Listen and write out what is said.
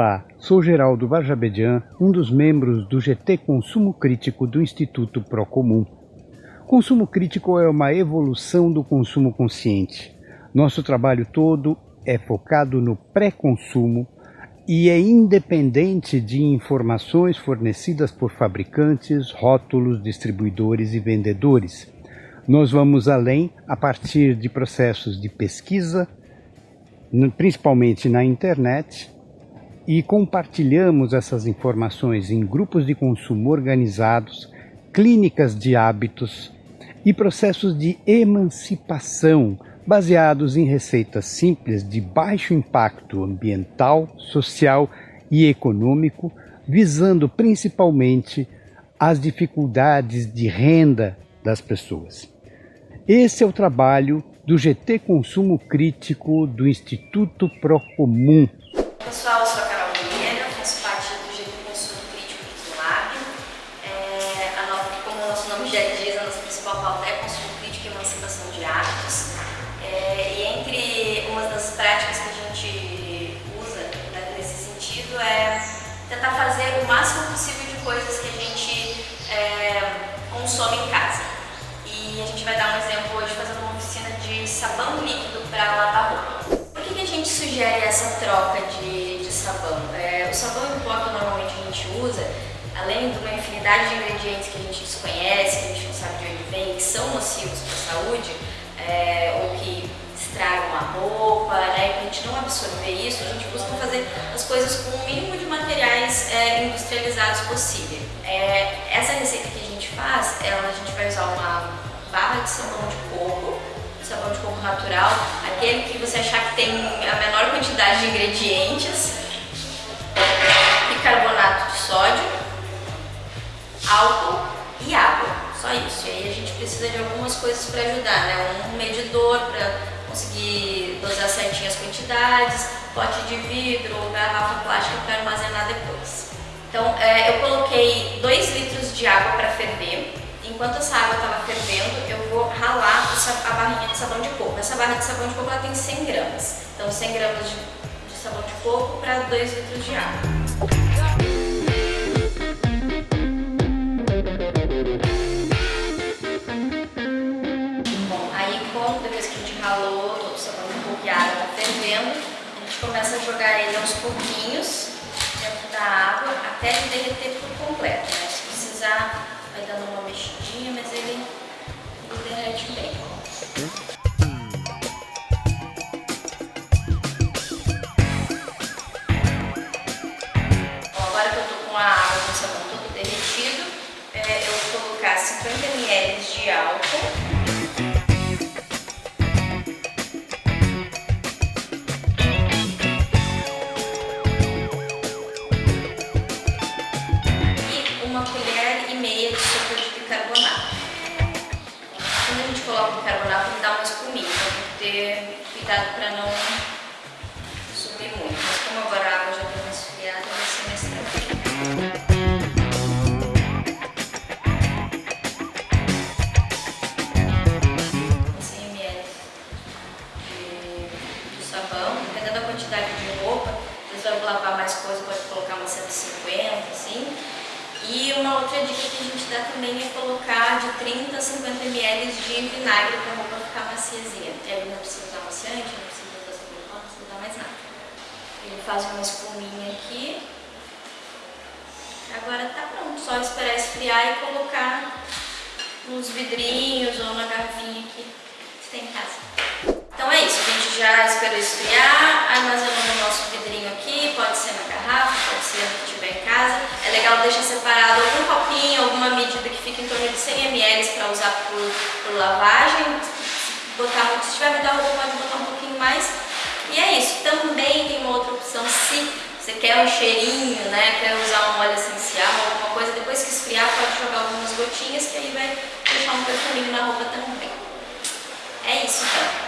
Olá, sou Geraldo Barjabedian, um dos membros do GT Consumo Crítico do Instituto Procomum. Consumo crítico é uma evolução do consumo consciente. Nosso trabalho todo é focado no pré-consumo e é independente de informações fornecidas por fabricantes, rótulos, distribuidores e vendedores. Nós vamos além a partir de processos de pesquisa, principalmente na internet, e compartilhamos essas informações em grupos de consumo organizados, clínicas de hábitos e processos de emancipação baseados em receitas simples de baixo impacto ambiental, social e econômico, visando principalmente as dificuldades de renda das pessoas. Esse é o trabalho do GT Consumo Crítico do Instituto Procomum. Pessoal, práticas que a gente usa né, nesse sentido é tentar fazer o máximo possível de coisas que a gente é, consome em casa. E a gente vai dar um exemplo hoje fazendo uma oficina de sabão líquido para lavar roupa. Por que, que a gente sugere essa troca de, de sabão? É, o sabão em pó que normalmente a gente usa, além de uma infinidade de ingredientes que a gente desconhece, que a gente não sabe de onde vem, que são nocivos para a saúde, é, ou que estragam a roupa, né, a gente não absorver isso, a gente busca fazer as coisas com o mínimo de materiais é, industrializados possível. É, essa receita que a gente faz, ela, a gente vai usar uma barra de sabão de coco, sabão de coco natural, aquele que você achar que tem a menor quantidade de ingredientes, bicarbonato de sódio, álcool e água, só isso. E aí a gente precisa de algumas coisas para ajudar, né? Um medidor para conseguir dosar certinho as quantidades, pote de vidro ou garrafa plástica para armazenar depois. Então é, eu coloquei 2 litros de água para ferver. Enquanto essa água estava fervendo, eu vou ralar a barrinha de sabão de coco. Essa barra de sabão de coco ela tem 100 gramas. Então 100 gramas de, de sabão de coco para 2 litros de água. A gente começa a jogar ele aos pouquinhos dentro da água até ele derreter por completo. Né? Se precisar, vai dando uma mexidinha, mas ele, ele derrete bem. Ter cuidado para não subir muito. Mas como agora a água já deu uma esfriada, vai ser mais tranquilo. Quantidade de roupa, vocês vão lavar mais coisa, pode colocar umas 150, assim. E uma outra dica que a gente dá também é colocar de 30 a 50 ml de vinagre para a roupa ficar maciezinha. E aí não precisa usar amaciante, não precisa usar sabão não precisa usar mais nada. Ele faz uma espuminha aqui. Agora tá pronto, só esperar esfriar e colocar nos vidrinhos ou na garrafinha que você tem em casa. Então é isso, a gente já esperou esfriar, armazenou no nosso vidrinho aqui, pode ser na garrafa, pode ser no que tiver em casa. É legal deixar separado algum copinho, alguma medida que fique em torno de 100 ml para usar por, por lavagem. Botar se tiver muita roupa pode botar um pouquinho mais. E é isso, também tem uma outra opção, se você quer um cheirinho, né, quer usar um óleo essencial, alguma coisa, depois que esfriar pode jogar algumas gotinhas que aí vai deixar um perfuminho na roupa também. É isso então.